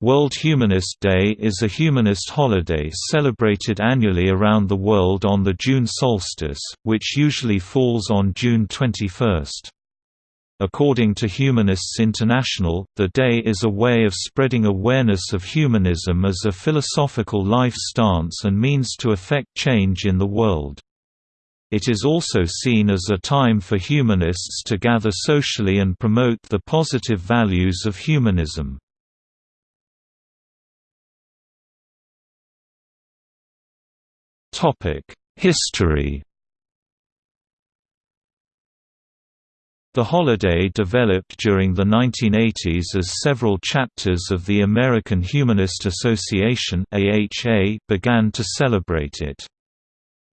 World Humanist Day is a humanist holiday celebrated annually around the world on the June solstice, which usually falls on June 21. According to Humanists International, the day is a way of spreading awareness of humanism as a philosophical life stance and means to effect change in the world. It is also seen as a time for humanists to gather socially and promote the positive values of humanism. History The holiday developed during the 1980s as several chapters of the American Humanist Association began to celebrate it.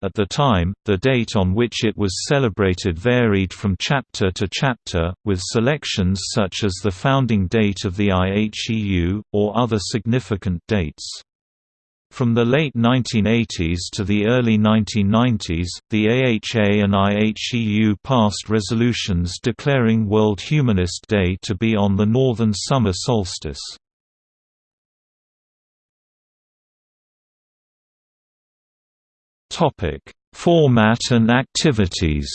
At the time, the date on which it was celebrated varied from chapter to chapter, with selections such as the founding date of the IHEU, or other significant dates. From the late 1980s to the early 1990s, the AHA and IHEU passed resolutions declaring World Humanist Day to be on the northern summer solstice. Format and activities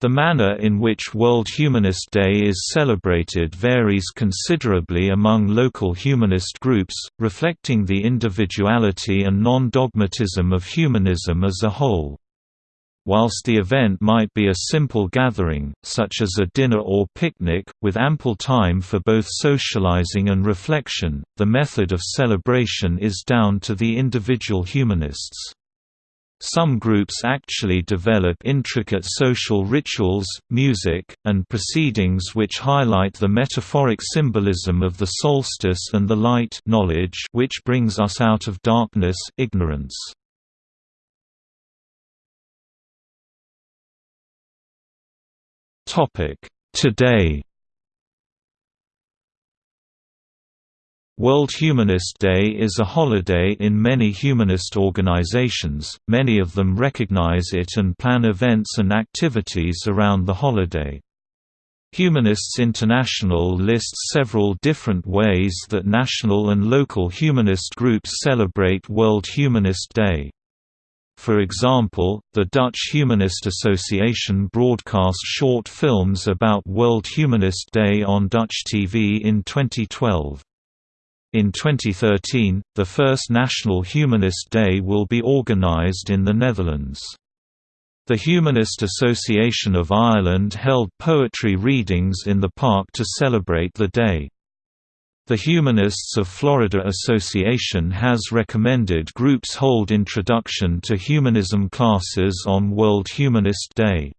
The manner in which World Humanist Day is celebrated varies considerably among local humanist groups, reflecting the individuality and non-dogmatism of humanism as a whole. Whilst the event might be a simple gathering, such as a dinner or picnic, with ample time for both socializing and reflection, the method of celebration is down to the individual humanists. Some groups actually develop intricate social rituals, music, and proceedings which highlight the metaphoric symbolism of the solstice and the light knowledge which brings us out of darkness ignorance. Today World Humanist Day is a holiday in many humanist organizations, many of them recognize it and plan events and activities around the holiday. Humanists International lists several different ways that national and local humanist groups celebrate World Humanist Day. For example, the Dutch Humanist Association broadcast short films about World Humanist Day on Dutch TV in 2012. In 2013, the first National Humanist Day will be organised in the Netherlands. The Humanist Association of Ireland held poetry readings in the park to celebrate the day. The Humanists of Florida Association has recommended groups hold introduction to humanism classes on World Humanist Day.